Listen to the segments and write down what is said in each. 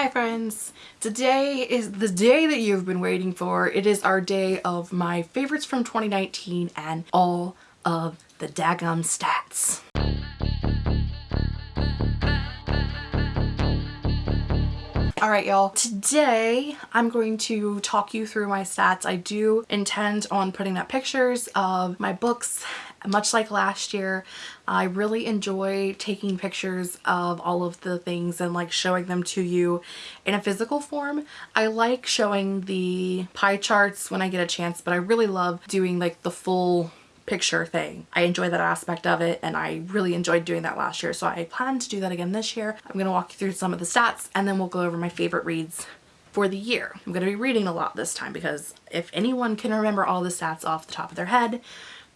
Hi friends! Today is the day that you've been waiting for. It is our day of my favorites from 2019 and all of the daggum stats. Alright y'all, today I'm going to talk you through my stats. I do intend on putting up pictures of my books much like last year. I really enjoy taking pictures of all of the things and like showing them to you in a physical form. I like showing the pie charts when I get a chance but I really love doing like the full picture thing. I enjoy that aspect of it and I really enjoyed doing that last year so I plan to do that again this year. I'm going to walk you through some of the stats and then we'll go over my favorite reads for the year. I'm going to be reading a lot this time because if anyone can remember all the stats off the top of their head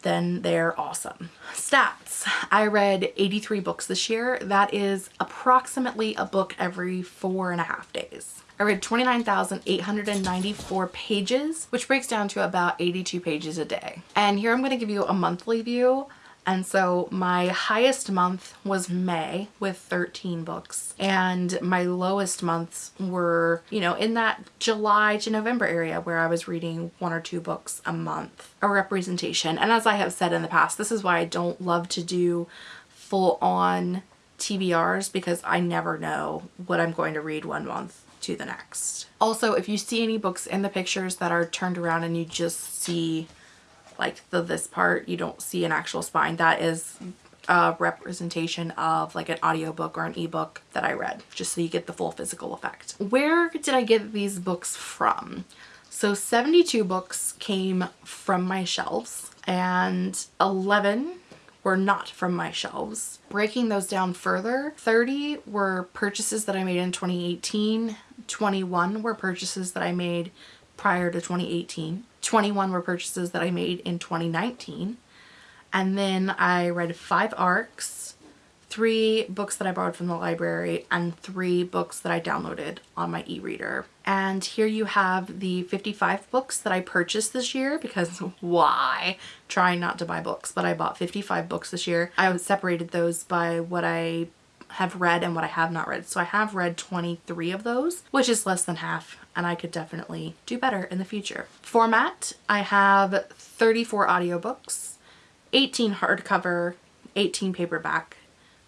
then they're awesome. Stats. I read 83 books this year. That is approximately a book every four and a half days. I read 29,894 pages, which breaks down to about 82 pages a day. And here I'm going to give you a monthly view. And so my highest month was May with 13 books and my lowest months were, you know, in that July to November area where I was reading one or two books a month, a representation. And as I have said in the past, this is why I don't love to do full on TBRs because I never know what I'm going to read one month to the next. Also, if you see any books in the pictures that are turned around and you just see like the this part, you don't see an actual spine, that is a representation of like an audiobook or an ebook that I read, just so you get the full physical effect. Where did I get these books from? So 72 books came from my shelves and 11 were not from my shelves. Breaking those down further, 30 were purchases that I made in 2018, 21 were purchases that I made prior to 2018, 21 were purchases that I made in 2019, and then I read five ARCs, three books that I borrowed from the library and three books that I downloaded on my e-reader. And here you have the 55 books that I purchased this year because why? Trying not to buy books, but I bought 55 books this year. I separated those by what I have read and what I have not read. So I have read 23 of those, which is less than half and I could definitely do better in the future. Format, I have 34 audiobooks, 18 hardcover, 18 paperback,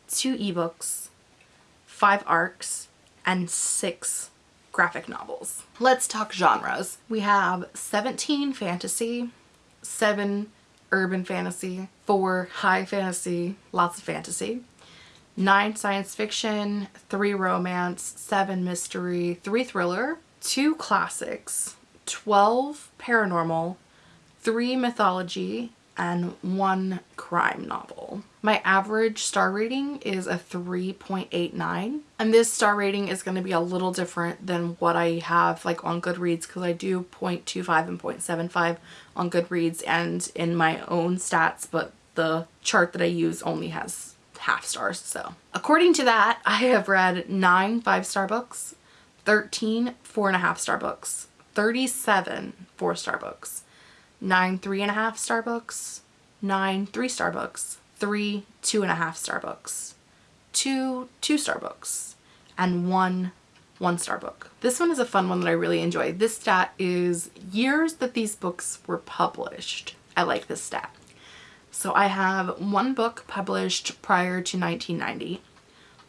two ebooks, five ARCs, and six graphic novels. Let's talk genres. We have 17 fantasy, 7 urban fantasy, 4 high fantasy, lots of fantasy, 9 science fiction, 3 romance, 7 mystery, 3 thriller, 2 classics, 12 paranormal, 3 mythology, and 1 crime novel. My average star rating is a 3.89 and this star rating is going to be a little different than what I have like on Goodreads because I do 0.25 and 0.75 on Goodreads and in my own stats but the chart that I use only has half stars so. According to that I have read 9 5-star books, 13 4.5 star books, 37 4-star books, 9 3.5 star books, 9 3-star books, three two and a half star books, two two star books, and one one star book. This one is a fun one that I really enjoy. This stat is years that these books were published. I like this stat. So I have one book published prior to 1990,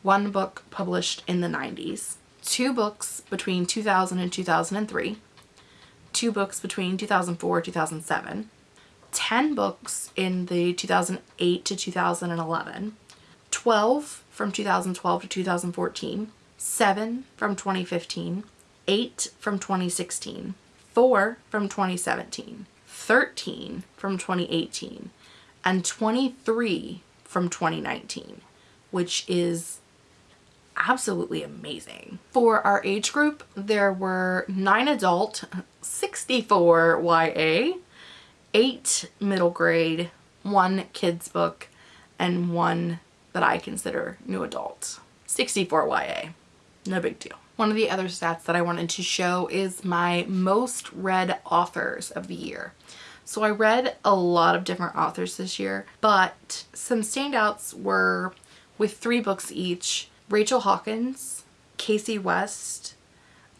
one book published in the 90s, two books between 2000 and 2003, two books between 2004 2007, 10 books in the 2008 to 2011, 12 from 2012 to 2014, 7 from 2015, 8 from 2016, 4 from 2017, 13 from 2018, and 23 from 2019, which is absolutely amazing. For our age group, there were 9 adult, 64 YA, eight middle grade, one kids book, and one that I consider new adult. 64 YA. No big deal. One of the other stats that I wanted to show is my most read authors of the year. So I read a lot of different authors this year, but some standouts were with three books each, Rachel Hawkins, Kasie West,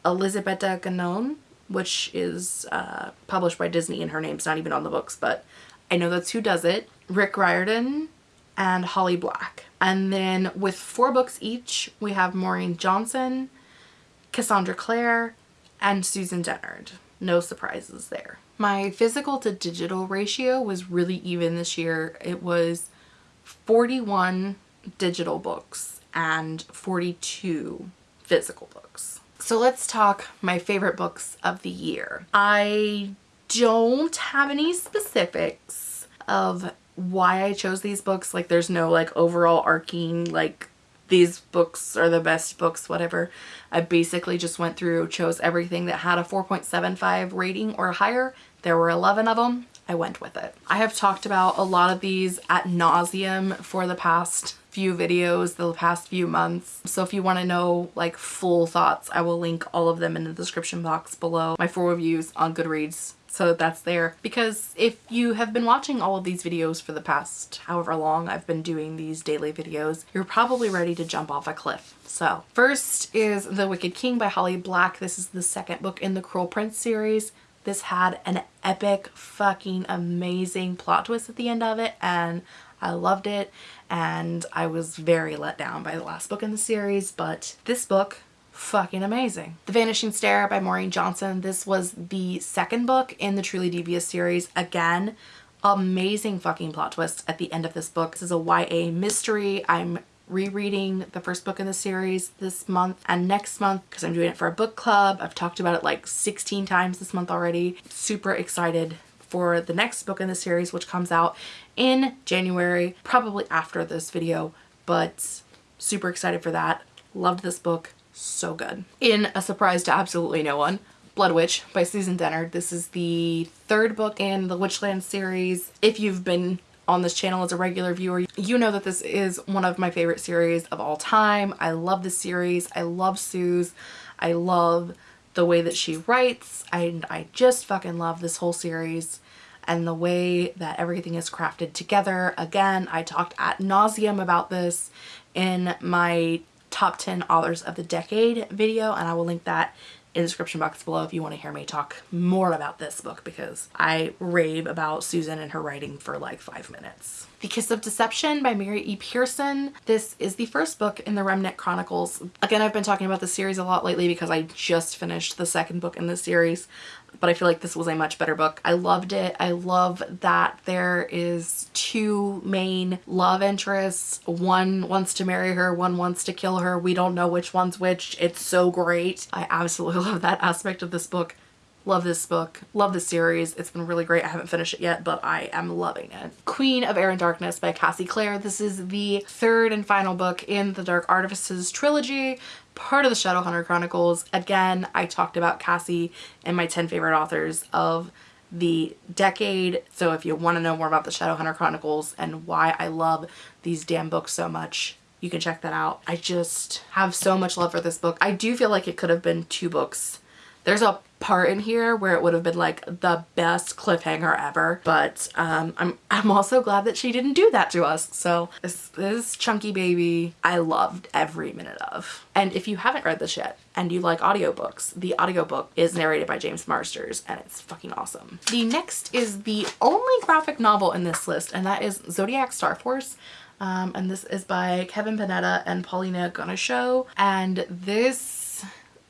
Elizabeth Ganon, which is uh, published by Disney and her name's not even on the books, but I know that's who does it. Rick Riordan and Holly Black. And then with four books each, we have Maureen Johnson, Cassandra Clare, and Susan Dennard. No surprises there. My physical to digital ratio was really even this year. It was 41 digital books and 42 physical books. So let's talk my favorite books of the year. I don't have any specifics of why I chose these books. Like there's no like overall arcing like these books are the best books, whatever. I basically just went through, chose everything that had a 4.75 rating or higher. There were 11 of them. I went with it. I have talked about a lot of these at nauseum for the past few videos, the past few months. So if you want to know like full thoughts, I will link all of them in the description box below. My full reviews on Goodreads so that's there. Because if you have been watching all of these videos for the past however long I've been doing these daily videos you're probably ready to jump off a cliff. So first is The Wicked King by Holly Black. This is the second book in the Cruel Prince series. This had an epic fucking amazing plot twist at the end of it and I loved it and I was very let down by the last book in the series but this book fucking amazing. The Vanishing Stair by Maureen Johnson. This was the second book in the Truly Devious series. Again, amazing fucking plot twist at the end of this book. This is a YA mystery. I'm rereading the first book in the series this month and next month because I'm doing it for a book club. I've talked about it like 16 times this month already. Super excited for the next book in the series which comes out in January, probably after this video, but super excited for that. Loved this book so good. In a surprise to absolutely no one, Blood Witch by Susan Dennard. This is the third book in the Witchland series. If you've been on this channel as a regular viewer, you know that this is one of my favorite series of all time. I love this series. I love Suze. I love the way that she writes. and I just fucking love this whole series and the way that everything is crafted together. Again, I talked at nauseum about this in my top 10 authors of the decade video and I will link that in the description box below if you want to hear me talk more about this book because I rave about Susan and her writing for like five minutes. The Kiss of Deception by Mary E. Pearson. This is the first book in the Remnant Chronicles. Again, I've been talking about the series a lot lately because I just finished the second book in the series but I feel like this was a much better book. I loved it. I love that there is two main love interests. One wants to marry her, one wants to kill her. We don't know which one's which. It's so great. I absolutely love that aspect of this book. Love this book. Love this series. It's been really great. I haven't finished it yet, but I am loving it. Queen of Air and Darkness by Cassie Clare. This is the third and final book in the Dark Artifices trilogy part of the Shadowhunter Chronicles. Again, I talked about Cassie and my 10 favorite authors of the decade. So if you want to know more about the Shadowhunter Chronicles and why I love these damn books so much, you can check that out. I just have so much love for this book. I do feel like it could have been two books. There's a part in here where it would have been like the best cliffhanger ever but um, I'm, I'm also glad that she didn't do that to us. So this, this chunky baby I loved every minute of. And if you haven't read this yet and you like audiobooks the audiobook is narrated by James Marsters and it's fucking awesome. The next is the only graphic novel in this list and that is Zodiac Star Force. Um, and this is by Kevin Panetta and Paulina Ganucheau and this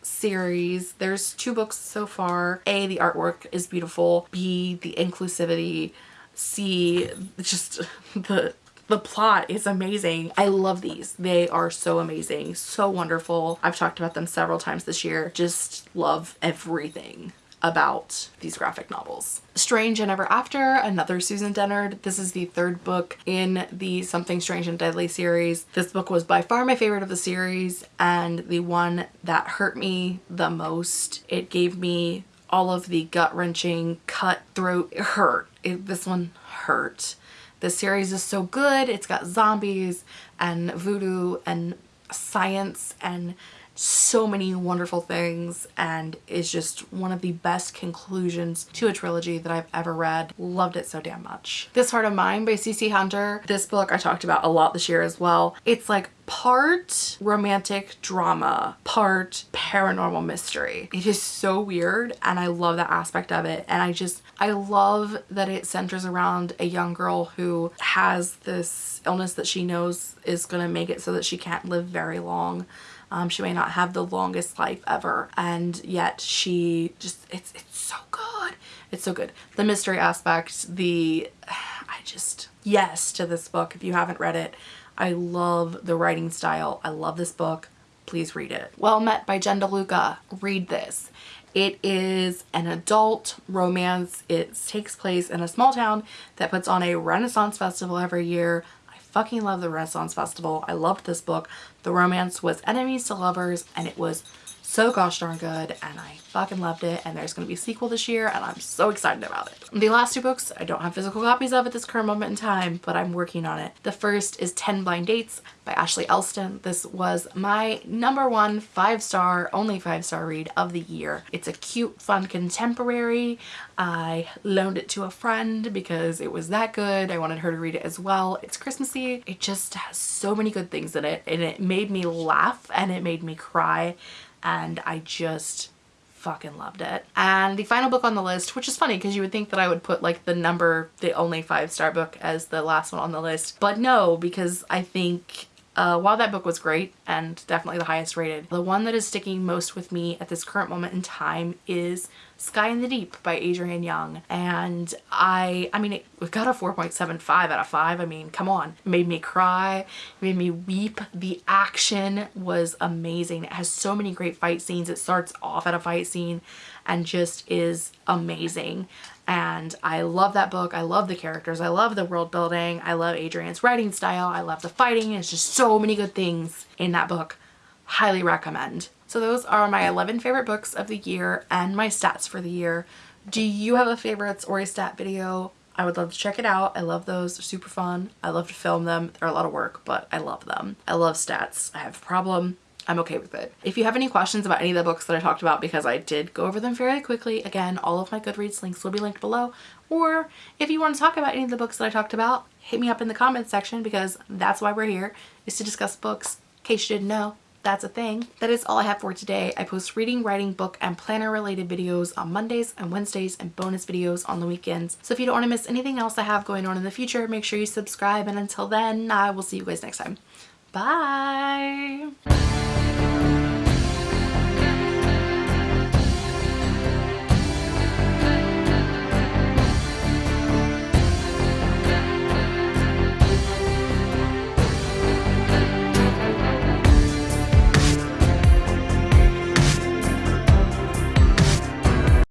series. There's two books so far. A, the artwork is beautiful. B, the inclusivity. C, just the the plot is amazing. I love these. They are so amazing, so wonderful. I've talked about them several times this year. Just love everything about these graphic novels. Strange and Ever After, another Susan Dennard. This is the third book in the Something Strange and Deadly series. This book was by far my favorite of the series and the one that hurt me the most. It gave me all of the gut-wrenching, cutthroat hurt. It, this one hurt. The series is so good. It's got zombies and voodoo and science and so many wonderful things and is just one of the best conclusions to a trilogy that I've ever read. Loved it so damn much. This Heart of Mine by CC Hunter. This book I talked about a lot this year as well. It's like part romantic drama, part paranormal mystery. It is so weird and I love that aspect of it. And I just, I love that it centers around a young girl who has this illness that she knows is going to make it so that she can't live very long. Um, she may not have the longest life ever and yet she just, it's, it's so good. It's so good. The mystery aspect, the, I just, yes to this book if you haven't read it. I love the writing style. I love this book. Please read it. Well Met by Jen DeLuca. Read this. It is an adult romance. It takes place in a small town that puts on a Renaissance festival every year. I fucking love the Renaissance Festival. I loved this book. The romance was enemies to lovers and it was so gosh darn good and I fucking loved it and there's going to be a sequel this year and I'm so excited about it. The last two books I don't have physical copies of at this current moment in time but I'm working on it. The first is 10 Blind Dates by Ashley Elston. This was my number one five star, only five star read of the year. It's a cute, fun contemporary. I loaned it to a friend because it was that good. I wanted her to read it as well. It's Christmassy. It just has so many good things in it and it made me laugh and it made me cry and I just fucking loved it. And the final book on the list, which is funny because you would think that I would put like the number, the only five star book as the last one on the list, but no, because I think uh, while that book was great and definitely the highest rated, the one that is sticking most with me at this current moment in time is Sky in the Deep by Adrienne Young. And I, I mean, it, got a 4.75 out of 5. I mean, come on. It made me cry, made me weep. The action was amazing. It has so many great fight scenes. It starts off at a fight scene and just is amazing and I love that book. I love the characters. I love the world building. I love Adrienne's writing style. I love the fighting. It's just so many good things in that book. Highly recommend. So those are my 11 favorite books of the year and my stats for the year. Do you have a favorites or a stat video? I would love to check it out. I love those. They're super fun. I love to film them. They're a lot of work, but I love them. I love stats. I have a problem I'm okay with it. If you have any questions about any of the books that I talked about because I did go over them fairly quickly, again, all of my Goodreads links will be linked below. Or if you want to talk about any of the books that I talked about, hit me up in the comments section because that's why we're here, is to discuss books. In case you didn't know, that's a thing. That is all I have for today. I post reading, writing, book, and planner related videos on Mondays and Wednesdays and bonus videos on the weekends. So if you don't want to miss anything else I have going on in the future, make sure you subscribe. And until then, I will see you guys next time. Bye!